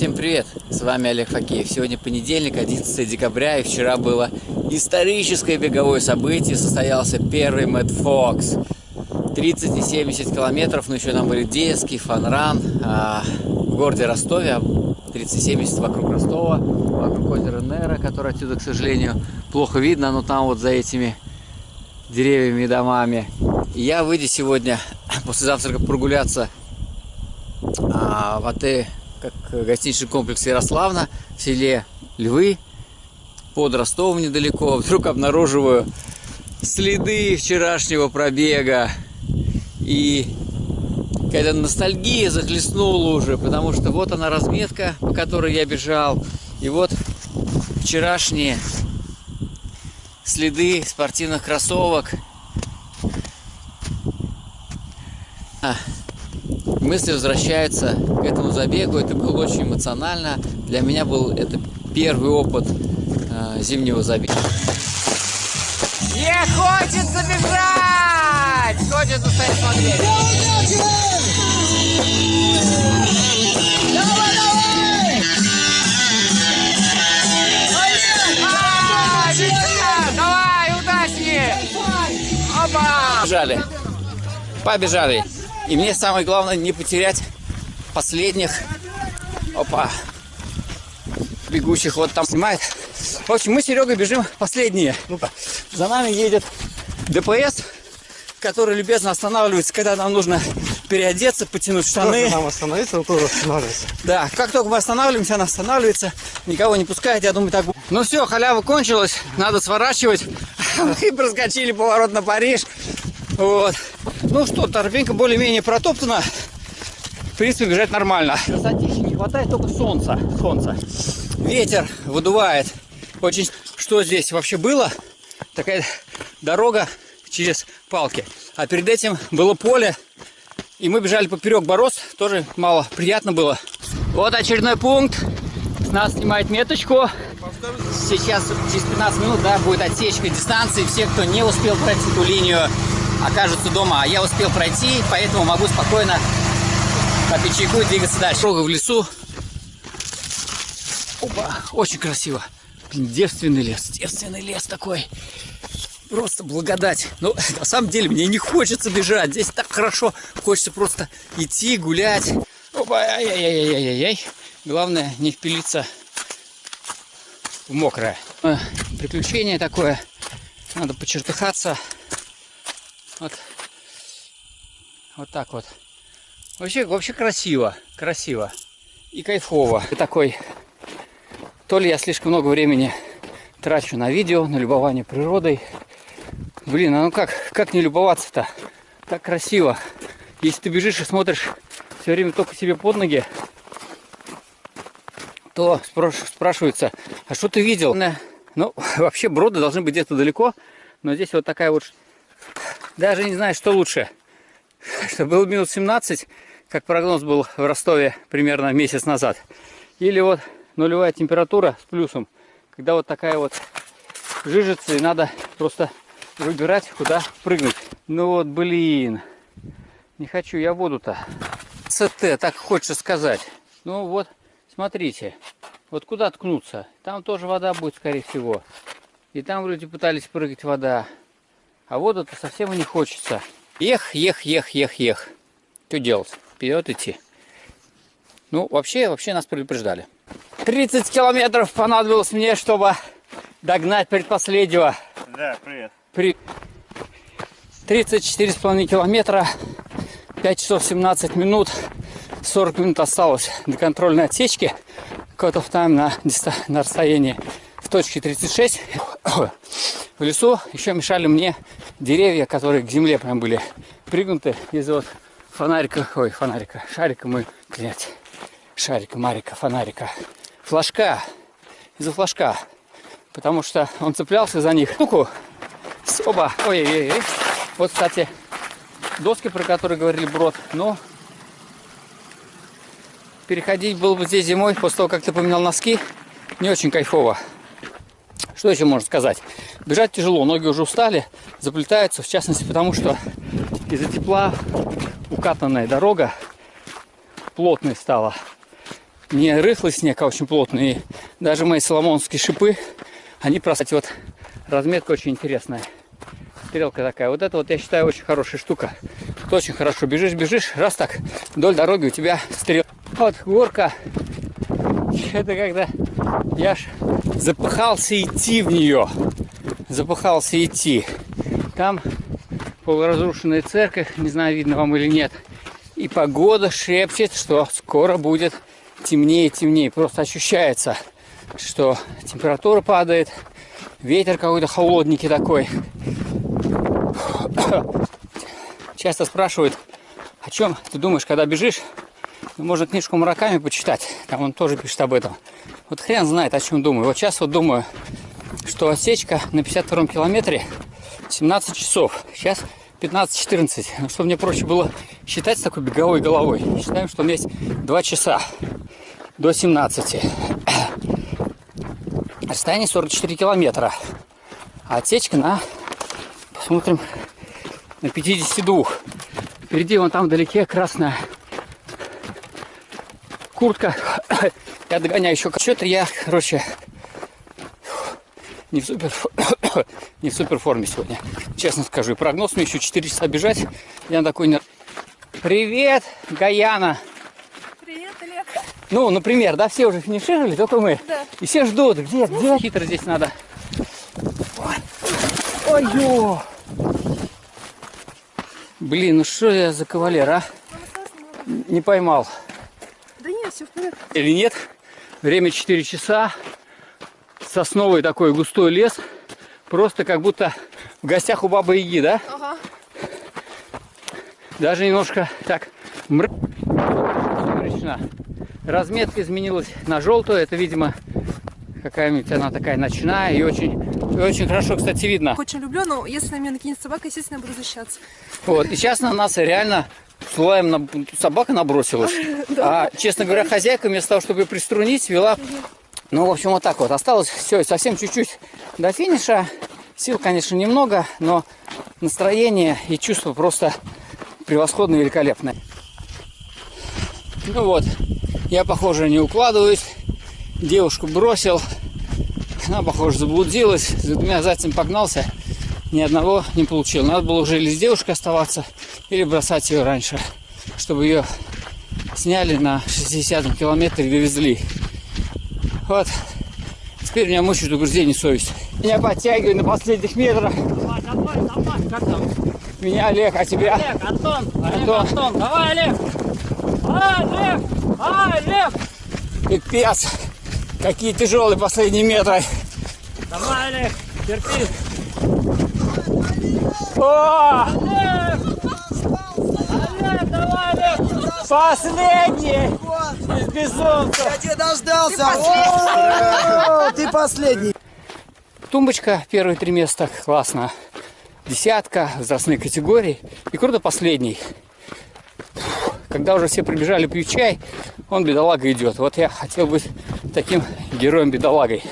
Всем привет! С вами Олег Факеев. Сегодня понедельник, 11 декабря, и вчера было историческое беговое событие. Состоялся первый Мэтт Фокс. 30 и 70 километров, но еще нам были Детский, Фанран а, в городе Ростове. 30-70 вокруг Ростова, вокруг озера Нера, которое отсюда, к сожалению, плохо видно, но там вот за этими деревьями и домами. И я выйду сегодня после завтрака прогуляться а, в отель как гостиничный комплекс Ярославна в селе Львы под Ростовом недалеко. Вдруг обнаруживаю следы вчерашнего пробега. И какая-то ностальгия захлестнула уже, потому что вот она разметка, по которой я бежал. И вот вчерашние следы спортивных кроссовок. А, мысли возвращаются к этому забегу. Это было очень эмоционально. Для меня был это первый опыт э, зимнего забега. Не хочется бежать! Хочется стоять смотреть. Давай, давай! А, бежать! Давай, удачи! Опа! Побежали. Побежали. И мне самое главное не потерять последних опа, бегущих вот там снимает. В общем, мы с Серегой бежим последние. Ну-ка. За нами едет ДПС, который любезно останавливается, когда нам нужно переодеться, потянуть штаны. Нам остановиться, он тоже останавливается. Да, как только мы останавливаемся, она останавливается, никого не пускает, я думаю, так будет. Ну все, халява кончилась, надо сворачивать. Мы проскочили поворот на Париж. Вот. Ну что, торпенька более-менее протоптана. В принципе, бежать нормально. Красотища не хватает только солнца. солнца. Ветер выдувает. Очень... Что здесь вообще было? Такая дорога через палки. А перед этим было поле. И мы бежали поперек борос. Тоже мало приятно было. Вот очередной пункт. С нас снимает меточку. Сейчас через 15 минут да, будет отсечка дистанции. Все, кто не успел пройти эту линию, окажутся дома. А я успел пройти, поэтому могу спокойно попить чайку и двигаться дальше. Дорога в лесу. Опа, очень красиво. Девственный лес, девственный лес такой. Просто благодать. Но на самом деле мне не хочется бежать. Здесь так хорошо. Хочется просто идти, гулять. Опа, ай-яй-яй-яй-яй. Главное не впилиться в мокрое. Э, приключение такое. Надо почертыхаться. Вот. Вот так вот. Вообще, вообще красиво. Красиво. И кайфово. И такой. То ли я слишком много времени трачу на видео, на любование природой. Блин, а ну как, как не любоваться-то? Так красиво. Если ты бежишь и смотришь все время только себе под ноги, то спрашивается, а что ты видел? Ну, вообще броды должны быть где-то далеко, но здесь вот такая вот... Даже не знаю, что лучше. Что был минус 17, как прогноз был в Ростове примерно месяц назад. Или вот нулевая температура с плюсом, когда вот такая вот жижица, и надо просто выбирать, куда прыгнуть. Ну вот, блин, не хочу я воду-то. СТ, так хочется сказать. Ну вот, смотрите, вот куда ткнуться? Там тоже вода будет, скорее всего. И там люди пытались прыгать вода. А воду-то совсем и не хочется. Ех, ех, ех, ех, ех. Что делать? Вперед идти. Ну, вообще, вообще нас предупреждали. 30 километров понадобилось мне, чтобы догнать предпоследнего. Да, привет. При 34,5 километра, 5 часов 17 минут, 40 минут осталось до контрольной отсечки. Cut of time на, на расстоянии в точке 36 в лесу. Еще мешали мне деревья, которые к земле прям были пригнуты из вот фонарика, ой, фонарика, шарика мы, блядь, шарика, марика, фонарика, флажка, из-за флажка, потому что он цеплялся за них. Штуку, оба, ой-ой-ой, вот, кстати, доски, про которые говорили Брод, но переходить было бы здесь зимой, после того, как ты поменял носки, не очень кайфово. Что еще можно сказать? Бежать тяжело, ноги уже устали, заплетаются, в частности, потому что из-за тепла укатанная дорога плотной стала. не рыхлый снег, а очень плотный. И даже мои соломонские шипы, они просто... Вот разметка очень интересная. Стрелка такая. Вот это вот, я считаю, очень хорошая штука. Ты очень хорошо бежишь, бежишь, раз так, вдоль дороги у тебя стрел. Вот горка. Это когда я ж запыхался идти в нее. Запыхался идти. Там полуразрушенная церковь, не знаю, видно вам или нет. И погода шепчет, что скоро будет темнее и темнее. Просто ощущается, что температура падает, ветер какой-то холодненький такой. Часто спрашивают, о чем ты думаешь, когда бежишь? Ну, можно книжку Мураками почитать, там он тоже пишет об этом. Вот хрен знает, о чем думаю. Вот сейчас вот думаю, что отсечка на 52-м километре 17 часов. Сейчас 15-14. Но чтобы мне проще было считать с такой беговой головой, считаем, что у меня есть 2 часа до 17. Расстояние 44 километра. А отсечка на, посмотрим, на 52. Впереди вон там вдалеке красная куртка. Я догоняю еще. Что-то я, короче, не в супер, не в супер форме сегодня. Честно скажу. И прогноз мне еще 4 часа бежать. Я такой не... Привет, Гаяна. Привет, Олег. Ну, например, да, все уже финишировали, только мы. Да. И все ждут. Где, где? Хитро здесь надо. Ой, Ой ё. Блин, ну что я за кавалер, а? Не поймал. Все в порядке. Или нет? Время 4 часа. Сосновый такой густой лес. Просто как будто в гостях у бабы Яги, да? Ага. Даже немножко так мр... сумеречно. Разметка изменилась на желтую. Это, видимо, какая-нибудь она такая ночная и очень, и очень хорошо, кстати, видно. Очень люблю, но если на меня накинет собака, естественно, я буду защищаться. Вот. И сейчас на нас реально слоем на... собака набросилась. А, честно говоря, хозяйка вместо того, чтобы ее приструнить, вела... Ну, в общем, вот так вот. Осталось все, совсем чуть-чуть до финиша. Сил, конечно, немного, но настроение и чувство просто превосходно великолепное. Ну вот, я, похоже, не укладываюсь. Девушку бросил. Она, похоже, заблудилась. За двумя зайцами погнался. Ни одного не получил. Надо было уже или с девушкой оставаться, или бросать ее раньше, чтобы ее сняли на 60 километре и довезли. Вот. Теперь меня мучает угрызение совести. Меня подтягивают на последних метрах. Давай, давай, давай. Как там? Меня Олег, а тебя? Олег, Антон. Олег, Антон. Антон. Давай, Олег. Олег. Олег. Пипец. Какие тяжелые последние метры. Давай, Олег. Терпи. О, Олег. Олег, давай, Олег. Последний из безумцев. Я тебя дождался! О, Ты последний! Тумбочка первые три места классно. Десятка, возрастные категории. И круто последний. Когда уже все прибежали пить чай, он бедолага идет. Вот я хотел быть таким героем-бедолагой.